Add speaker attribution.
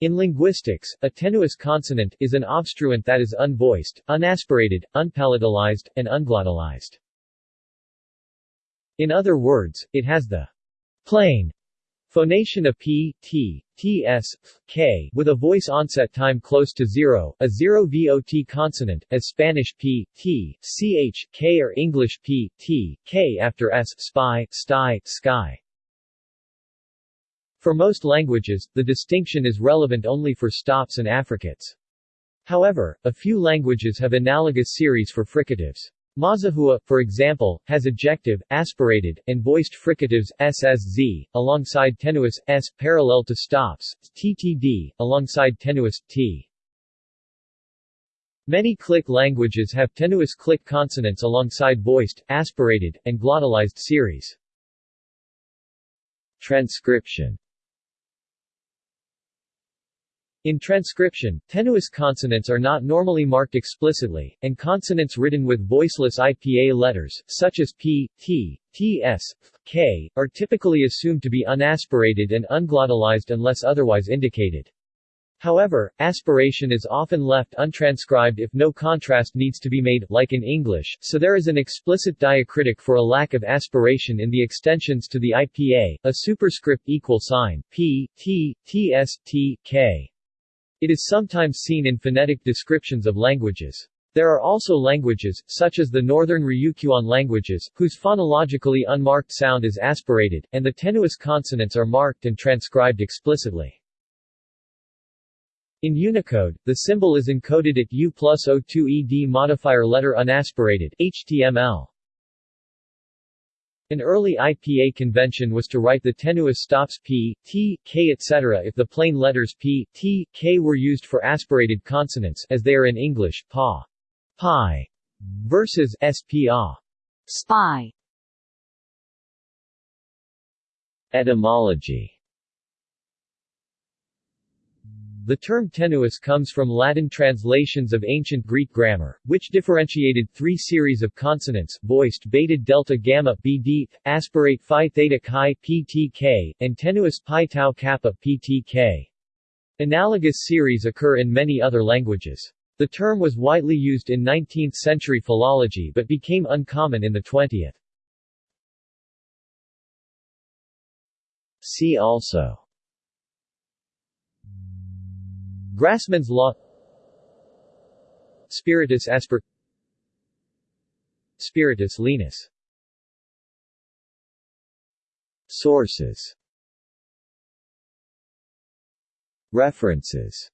Speaker 1: In linguistics, a tenuous consonant is an obstruent that is unvoiced, unaspirated, unpalatalized, and unglottalized. In other words, it has the plain phonation of p, t, ts, k, with a voice onset time close to zero, a zero VOT consonant, as Spanish p, t, ch, k or English p, t, k after s, spy, sty, sky. For most languages, the distinction is relevant only for stops and affricates. However, a few languages have analogous series for fricatives. Mazahua, for example, has ejective, aspirated, and voiced fricatives SSZ, alongside tenuous s parallel to stops, TTD, alongside tenuous t. Many click languages have tenuous click consonants alongside voiced, aspirated, and glottalized series. Transcription in transcription, tenuous consonants are not normally marked explicitly, and consonants written with voiceless IPA letters, such as p, t, ts, k, are typically assumed to be unaspirated and unglottalized unless otherwise indicated. However, aspiration is often left untranscribed if no contrast needs to be made, like in English, so there is an explicit diacritic for a lack of aspiration in the extensions to the IPA, a superscript equal sign, p, t, ts, t, k. It is sometimes seen in phonetic descriptions of languages. There are also languages, such as the northern Ryukyuan languages, whose phonologically unmarked sound is aspirated, and the tenuous consonants are marked and transcribed explicitly. In Unicode, the symbol is encoded at U plus O2 ED modifier letter unaspirated HTML. An early IPA convention was to write the tenuous stops p, t, k etc. if the plain letters p, t, k were used for aspirated consonants as they are in English, pa, pi, versus spa, spy. Etymology The term tenuous comes from Latin translations of ancient Greek grammar, which differentiated three series of consonants, voiced beta delta gamma bd, aspirate phi theta chi ptk, and tenuous pi tau kappa ptk. Analogous series occur in many other languages. The term was widely used in 19th-century philology but became uncommon in the 20th. See also Grassmann's law. Spiritus asper Spiritus lenis Sources. References